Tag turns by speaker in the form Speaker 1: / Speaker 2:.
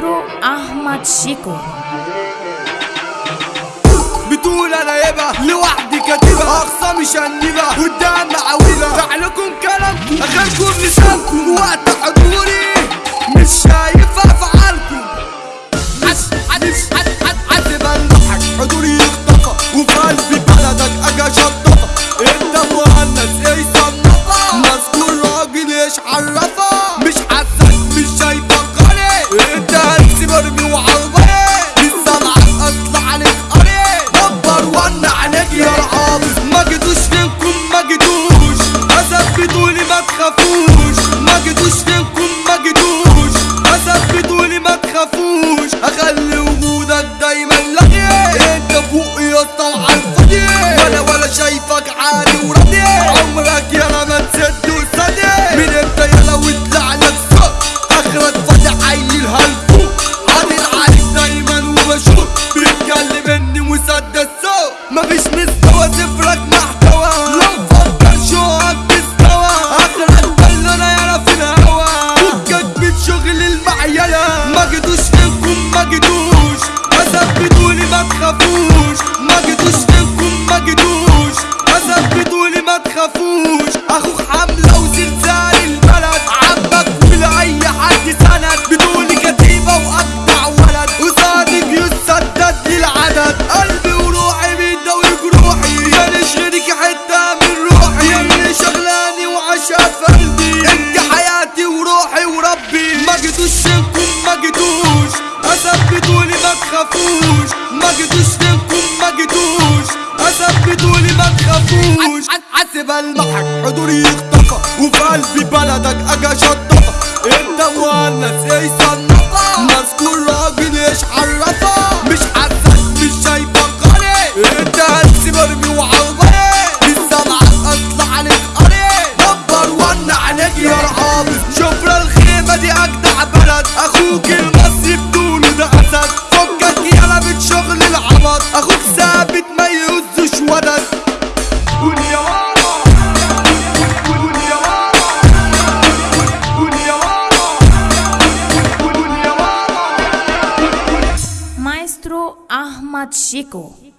Speaker 1: مايسترو أحمد شيكو.
Speaker 2: بتقول أنا يبا لوحدي كاتبة. أقصى مش هنيبة قدام عويبه فعلكم كلام اخلكم لسانكم وقت حدود ضربي وعرضي. لسه العرق اطلع عليك قري دبر ولع عليك يا العاطف ما جيتوش فينكم ما جيتوش اثبتوا لي ما تخافوش. ما جيتوش فينكم تخافوش ما جيتوش تنكم ما جيتوش اثبتولي ما تخافوش. عذب المحك حضوري يختفى وفي قلبي بلدك أجا اشطفى انت مؤنث إيه صنفة مذكور راجل
Speaker 1: Maestro Ahmad Syeko.